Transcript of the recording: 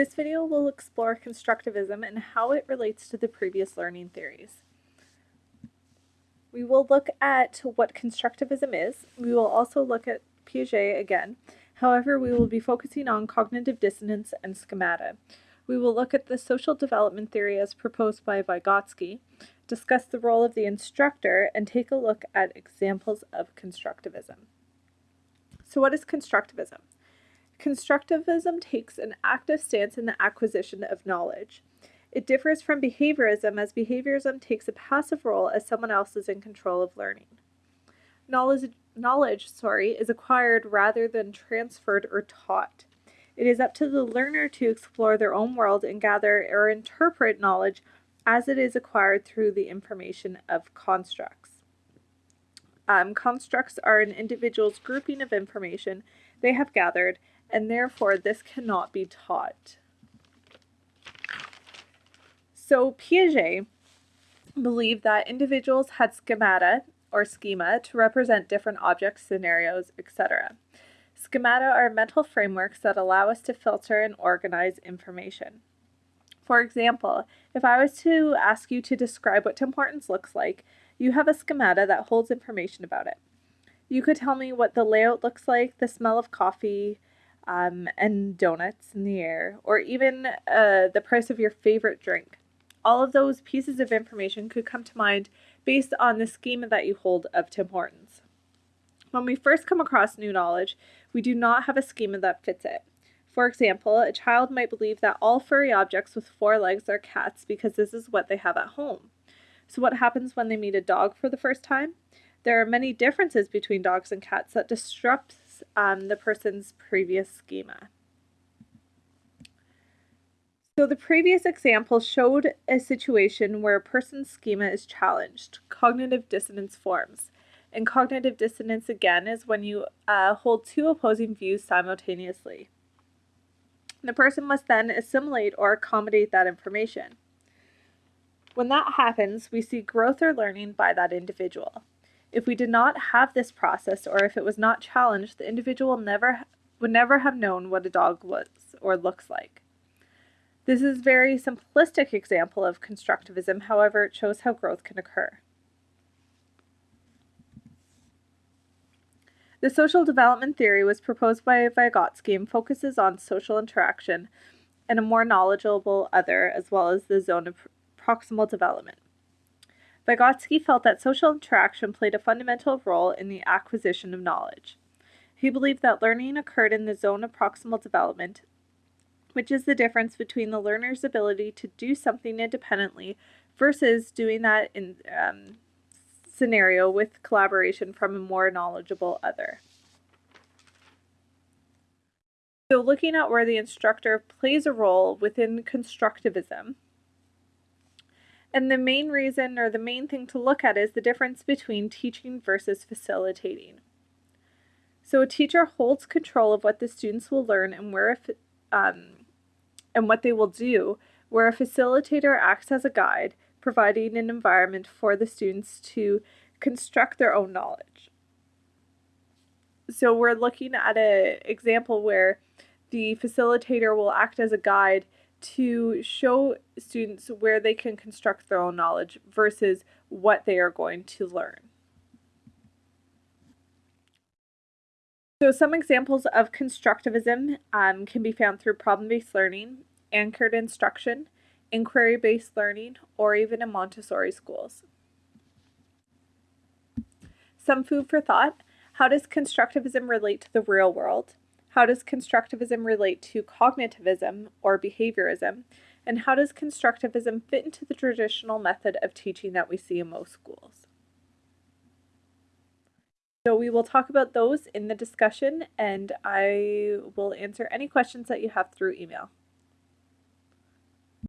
This video will explore constructivism and how it relates to the previous learning theories. We will look at what constructivism is. We will also look at Piaget again. However, we will be focusing on cognitive dissonance and schemata. We will look at the social development theory as proposed by Vygotsky, discuss the role of the instructor, and take a look at examples of constructivism. So what is constructivism? Constructivism takes an active stance in the acquisition of knowledge. It differs from behaviorism as behaviorism takes a passive role as someone else is in control of learning. Knowledge, knowledge sorry, is acquired rather than transferred or taught. It is up to the learner to explore their own world and gather or interpret knowledge as it is acquired through the information of constructs. Um, constructs are an individual's grouping of information they have gathered and therefore this cannot be taught. So Piaget believed that individuals had schemata or schema to represent different objects, scenarios, etc. Schemata are mental frameworks that allow us to filter and organize information. For example, if I was to ask you to describe what Tim Hortons looks like, you have a schemata that holds information about it. You could tell me what the layout looks like, the smell of coffee, um, and donuts in the air, or even uh, the price of your favorite drink. All of those pieces of information could come to mind based on the schema that you hold of Tim Hortons. When we first come across new knowledge, we do not have a schema that fits it. For example, a child might believe that all furry objects with four legs are cats because this is what they have at home. So, what happens when they meet a dog for the first time? There are many differences between dogs and cats that disrupt um, the person's previous schema. So the previous example showed a situation where a person's schema is challenged. Cognitive dissonance forms. And cognitive dissonance, again, is when you uh, hold two opposing views simultaneously. The person must then assimilate or accommodate that information. When that happens, we see growth or learning by that individual. If we did not have this process or if it was not challenged, the individual never would never have known what a dog was or looks like. This is a very simplistic example of constructivism, however, it shows how growth can occur. The social development theory was proposed by Vygotsky and focuses on social interaction and a more knowledgeable other, as well as the zone of proximal development. Vygotsky felt that social interaction played a fundamental role in the acquisition of knowledge. He believed that learning occurred in the zone of proximal development, which is the difference between the learner's ability to do something independently versus doing that in um, scenario with collaboration from a more knowledgeable other. So looking at where the instructor plays a role within constructivism, and the main reason or the main thing to look at is the difference between teaching versus facilitating. So a teacher holds control of what the students will learn and where um, and what they will do, where a facilitator acts as a guide, providing an environment for the students to construct their own knowledge. So we're looking at an example where the facilitator will act as a guide to show students where they can construct their own knowledge versus what they are going to learn. So some examples of constructivism um, can be found through problem-based learning, anchored instruction, inquiry-based learning, or even in Montessori schools. Some food for thought. How does constructivism relate to the real world? How does constructivism relate to cognitivism or behaviorism? And how does constructivism fit into the traditional method of teaching that we see in most schools? So we will talk about those in the discussion and I will answer any questions that you have through email.